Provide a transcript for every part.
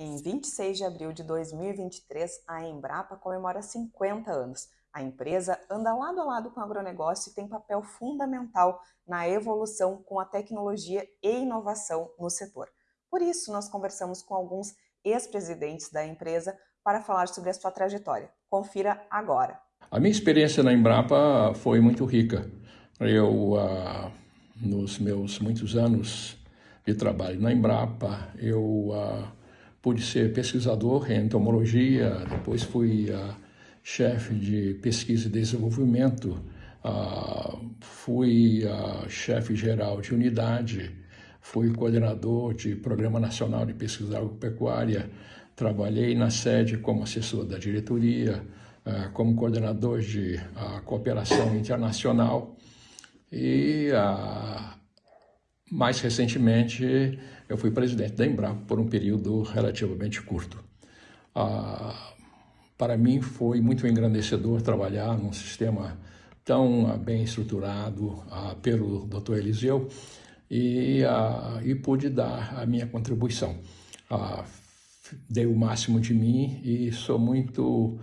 Em 26 de abril de 2023, a Embrapa comemora 50 anos. A empresa anda lado a lado com o agronegócio e tem papel fundamental na evolução com a tecnologia e inovação no setor. Por isso, nós conversamos com alguns ex-presidentes da empresa para falar sobre a sua trajetória. Confira agora. A minha experiência na Embrapa foi muito rica. Eu, uh, nos meus muitos anos de trabalho na Embrapa, eu uh, pude ser pesquisador em entomologia, depois fui uh, chefe de pesquisa e desenvolvimento, uh, fui uh, chefe geral de unidade, fui coordenador de Programa Nacional de Pesquisa Agropecuária, trabalhei na sede como assessor da diretoria, como coordenador de cooperação internacional e mais recentemente, eu fui presidente da Embrapa por um período relativamente curto. Ah, para mim foi muito engrandecedor trabalhar num sistema tão ah, bem estruturado ah, pelo Dr. Eliseu e, ah, e pude dar a minha contribuição. Ah, dei o máximo de mim e sou muito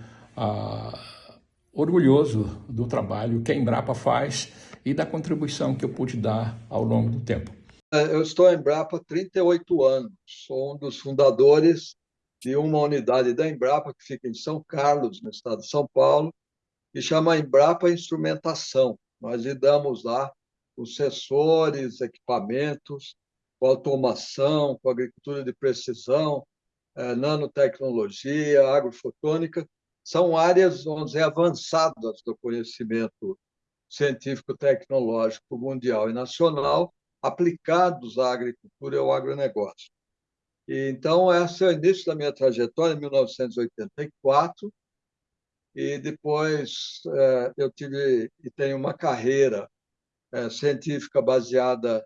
orgulhoso do trabalho que a Embrapa faz e da contribuição que eu pude dar ao longo do tempo. É, eu estou em Embrapa há 38 anos, sou um dos fundadores de uma unidade da Embrapa que fica em São Carlos, no estado de São Paulo, que chama Embrapa Instrumentação. Nós lidamos lá com sensores, equipamentos, com automação, com agricultura de precisão, é, nanotecnologia, agrofotônica. São áreas, vamos dizer, avançadas do conhecimento científico-tecnológico mundial e nacional aplicados à agricultura e ao agronegócio. E, então, esse é o início da minha trajetória, em 1984, e depois é, eu tive e tenho uma carreira é, científica baseada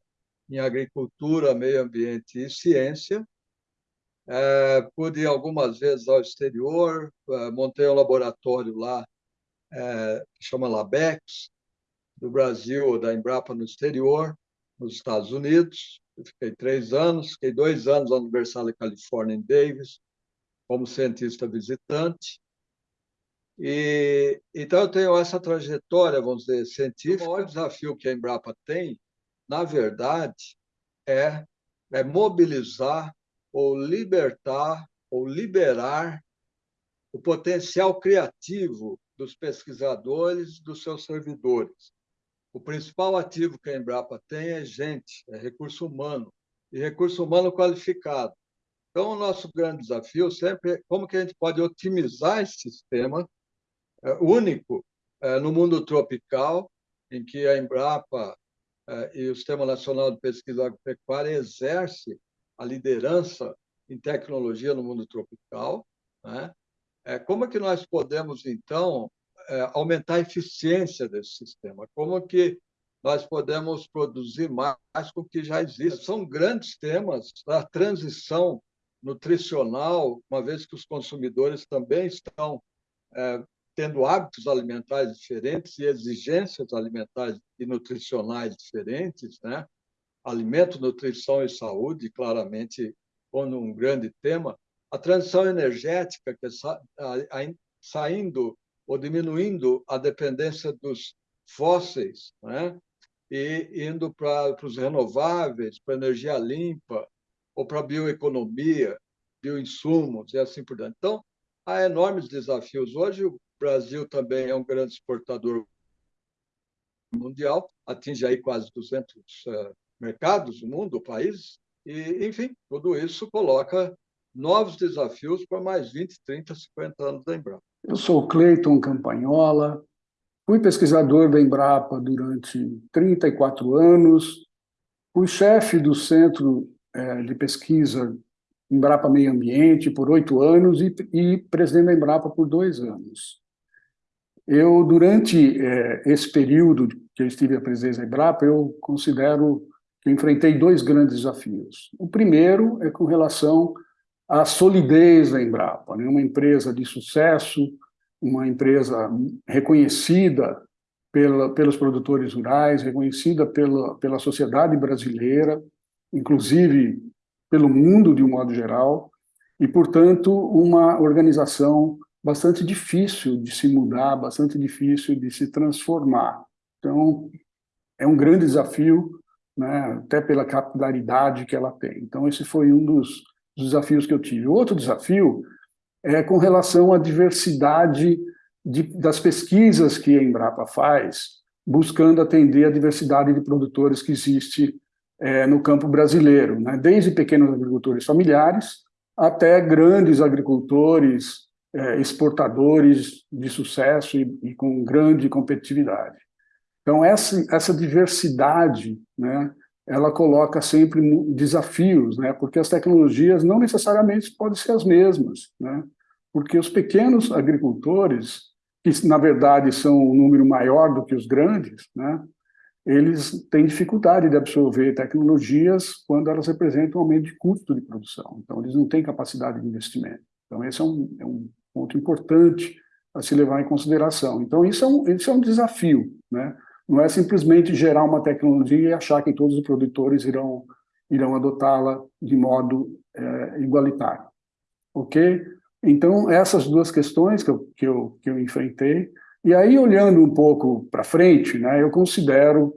em agricultura, meio ambiente e ciência. É, pude ir algumas vezes ao exterior, montei um laboratório lá, que chama LABEX, do Brasil, da Embrapa no exterior, nos Estados Unidos. Eu fiquei três anos, fiquei dois anos na Universidade da Califórnia em Davis, como cientista visitante. E, então, eu tenho essa trajetória, vamos dizer, científica. O maior desafio que a Embrapa tem, na verdade, é, é mobilizar ou libertar ou liberar o potencial criativo dos pesquisadores, dos seus servidores. O principal ativo que a Embrapa tem é gente, é recurso humano, e recurso humano qualificado. Então, o nosso grande desafio sempre é como que a gente pode otimizar esse sistema é, único é, no mundo tropical, em que a Embrapa é, e o Sistema Nacional de Pesquisa Agropecuária exerce a liderança em tecnologia no mundo tropical. Né? É, como é que nós podemos, então, aumentar a eficiência desse sistema? Como que nós podemos produzir mais com o que já existe? São grandes temas da transição nutricional, uma vez que os consumidores também estão é, tendo hábitos alimentares diferentes e exigências alimentares e nutricionais diferentes, né? Alimento, nutrição e saúde, claramente, como um grande tema. A transição energética, que é saindo ou diminuindo a dependência dos fósseis, né? e indo para os renováveis, para energia limpa, ou para bioeconomia, bioinsumos e assim por diante. Então, há enormes desafios. Hoje, o Brasil também é um grande exportador mundial, atinge aí quase 200 uh, eh, mercados no mundo, países, e, enfim, tudo isso coloca novos desafios para mais 20, 30, 50 anos da Embrapa. Eu sou Cleiton Campagnola, fui pesquisador da Embrapa durante 34 anos, fui chefe do Centro é, de Pesquisa Embrapa Meio Ambiente por oito anos e, e, presidente da Embrapa por dois anos. Eu, durante é, esse período que eu estive à presidência da Embrapa, eu considero que enfrentei dois grandes desafios. O primeiro é com relação a solidez da Embrapa, né? uma empresa de sucesso, uma empresa reconhecida pela, pelos produtores rurais, reconhecida pela, pela sociedade brasileira, inclusive pelo mundo de um modo geral, e, portanto, uma organização bastante difícil de se mudar, bastante difícil de se transformar. Então, é um grande desafio, né, até pela capilaridade que ela tem. Então, esse foi um dos desafios que eu tive. Outro desafio é com relação à diversidade de, das pesquisas que a Embrapa faz, buscando atender a diversidade de produtores que existe é, no campo brasileiro, né? desde pequenos agricultores familiares até grandes agricultores, é, exportadores de sucesso e, e, com grande competitividade. Então, essa, essa diversidade, né, ela coloca sempre desafios, né, porque as tecnologias não necessariamente podem ser as mesmas, né, porque os pequenos agricultores, que na verdade são um número maior do que os grandes, né, eles têm dificuldade de absorver tecnologias quando elas representam um aumento de custo de produção. Então, eles não têm capacidade de investimento. Então, esse é um, é um ponto importante a se levar em consideração. Então, isso é um, isso é um desafio. Né? Não é simplesmente gerar uma tecnologia e achar que todos os produtores irão, irão adotá-la de modo é, igualitário. Ok? Então, essas duas questões que eu, que eu, que eu enfrentei, e aí, olhando um pouco para frente, né, eu considero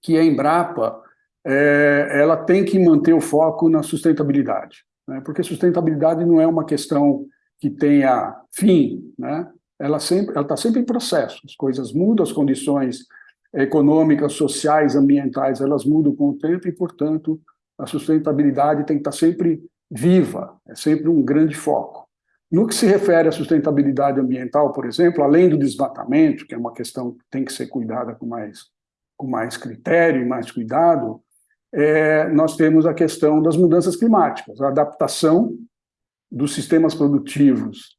que a Embrapa é, ela tem que manter o foco na sustentabilidade, né, porque sustentabilidade não é uma questão que tenha fim, né, ela sempre ela está sempre em processo, as coisas mudam, as condições econômicas, sociais, ambientais, elas mudam com o tempo e, portanto, a sustentabilidade tem que estar tá sempre viva, é sempre um grande foco. No que se refere à sustentabilidade ambiental, por exemplo, além do desmatamento, que é uma questão que tem que ser cuidada com mais, com mais critério e mais cuidado, é, nós temos a questão das mudanças climáticas, a adaptação dos sistemas produtivos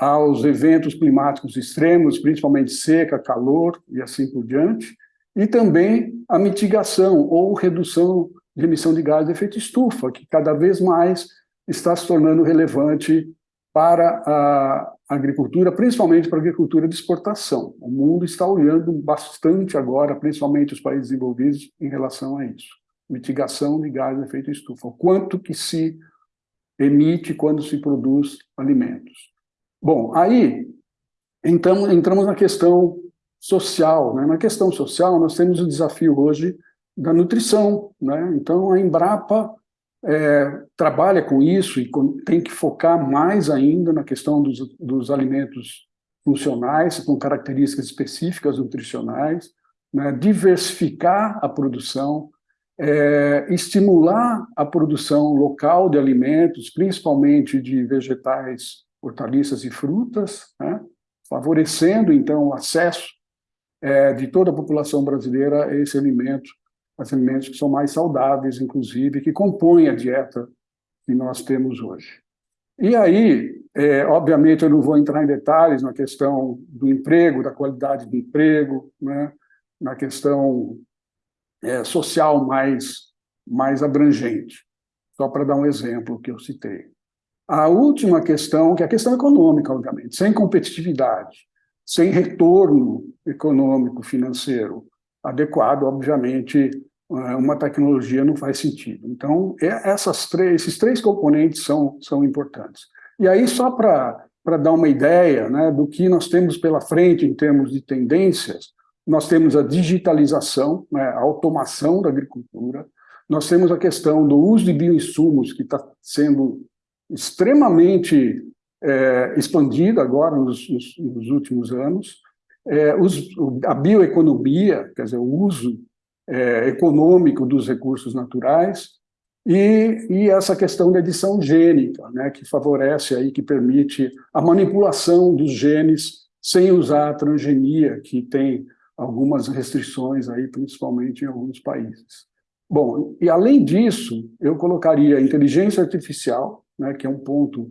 aos eventos climáticos extremos, principalmente seca, calor e assim por diante, e também a mitigação ou redução de emissão de gás de efeito estufa, que cada vez mais está se tornando relevante para a agricultura, principalmente para a agricultura de exportação. O mundo está olhando bastante agora, principalmente os países desenvolvidos, em relação a isso. Mitigação de gás de efeito estufa. O quanto que se emite quando se produz alimentos. Bom, aí então, entramos na questão social. Né? Na questão social, nós temos o desafio hoje da nutrição. Né? Então, a Embrapa é, trabalha com isso e tem que focar mais ainda na questão dos, dos alimentos funcionais, com características específicas nutricionais, né, diversificar a produção, é, estimular a produção local de alimentos, principalmente de vegetais, hortaliças e frutas, né, favorecendo, então, o acesso é, de toda a população brasileira a esse alimento as alimentos que são mais saudáveis, inclusive, que compõem a dieta que nós temos hoje. E aí, é, obviamente, eu não vou entrar em detalhes na questão do emprego, da qualidade do emprego, né, na questão é, social mais, mais abrangente, só para dar um exemplo que eu citei. A última questão, que é a questão econômica, obviamente, sem competitividade, sem retorno econômico, financeiro adequado, obviamente, é, uma tecnologia não faz sentido. Então, é, essas três, esses três componentes são, são importantes. E aí, só para dar uma ideia né, do que nós temos pela frente em termos de tendências, nós temos a digitalização, né, a automação da agricultura, nós temos a questão do uso de bioinsumos, que está sendo extremamente é, expandida agora nos, nos, nos últimos anos, é, os, a bioeconomia, quer dizer, o uso é, econômico dos recursos naturais, e, e, essa questão da edição gênica, né, que favorece, aí, que permite a manipulação dos genes sem usar a transgenia, que tem algumas restrições, aí, principalmente em alguns países. Bom, e além disso, eu colocaria inteligência artificial, né, que é um ponto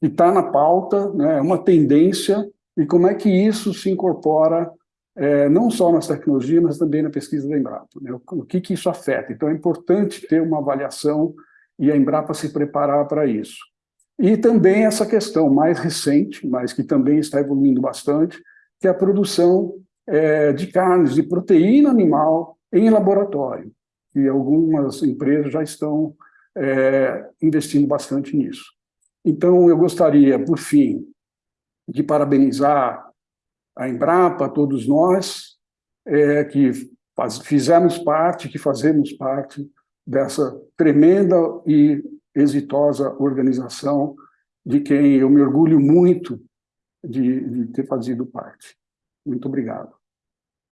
que está na pauta, né, é uma tendência, e como é que isso se incorpora é, não só nas tecnologias, mas também na pesquisa da Embrapa. Né? O, que, que isso afeta? Então, é importante ter uma avaliação e a Embrapa se preparar para isso. E também essa questão mais recente, mas que também está evoluindo bastante, que é a produção é, de carnes, de proteína animal em laboratório. E algumas empresas já estão é, investindo bastante nisso. Então, eu gostaria, por fim, de parabenizar a Embrapa, todos nós, é, que faz, fizemos parte, que fazemos parte dessa tremenda e exitosa organização de quem eu me orgulho muito de, de ter fazido parte. Muito obrigado.